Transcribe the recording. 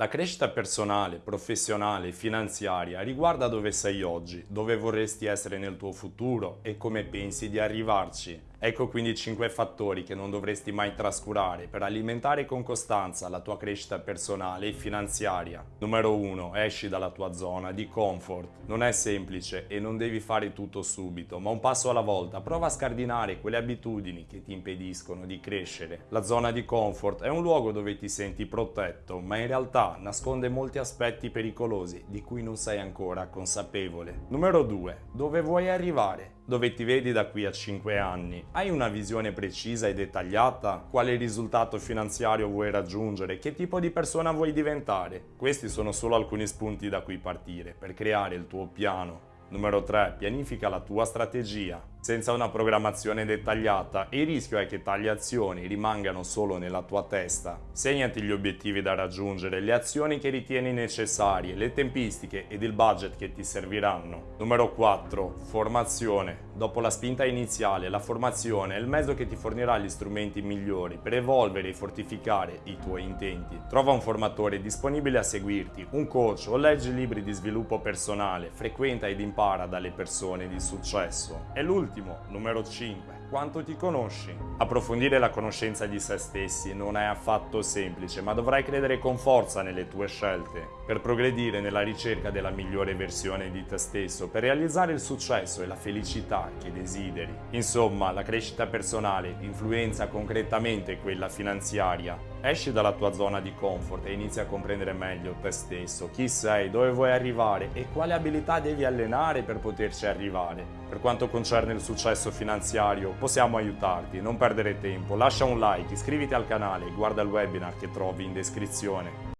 La crescita personale, professionale e finanziaria riguarda dove sei oggi, dove vorresti essere nel tuo futuro e come pensi di arrivarci. Ecco quindi 5 fattori che non dovresti mai trascurare per alimentare con costanza la tua crescita personale e finanziaria. Numero 1. Esci dalla tua zona di comfort. Non è semplice e non devi fare tutto subito, ma un passo alla volta prova a scardinare quelle abitudini che ti impediscono di crescere. La zona di comfort è un luogo dove ti senti protetto, ma in realtà nasconde molti aspetti pericolosi di cui non sei ancora consapevole. Numero 2. Dove vuoi arrivare? Dove ti vedi da qui a 5 anni? Hai una visione precisa e dettagliata? Quale risultato finanziario vuoi raggiungere? Che tipo di persona vuoi diventare? Questi sono solo alcuni spunti da cui partire per creare il tuo piano. Numero 3. Pianifica la tua strategia. Senza una programmazione dettagliata, il rischio è che tali azioni rimangano solo nella tua testa. Segnati gli obiettivi da raggiungere, le azioni che ritieni necessarie, le tempistiche ed il budget che ti serviranno. Numero 4. Formazione. Dopo la spinta iniziale, la formazione è il mezzo che ti fornirà gli strumenti migliori per evolvere e fortificare i tuoi intenti. Trova un formatore disponibile a seguirti, un coach o leggi libri di sviluppo personale, frequenta ed impara dalle persone di successo. È l'ultimo ultimo, numero 5, quanto ti conosci? Approfondire la conoscenza di se stessi non è affatto semplice, ma dovrai credere con forza nelle tue scelte per progredire nella ricerca della migliore versione di te stesso, per realizzare il successo e la felicità che desideri. Insomma, la crescita personale influenza concretamente quella finanziaria. Esci dalla tua zona di comfort e inizi a comprendere meglio te stesso, chi sei, dove vuoi arrivare e quale abilità devi allenare per poterci arrivare. Per quanto concerne il successo finanziario, possiamo aiutarti, non perdere tempo, lascia un like, iscriviti al canale guarda il webinar che trovi in descrizione.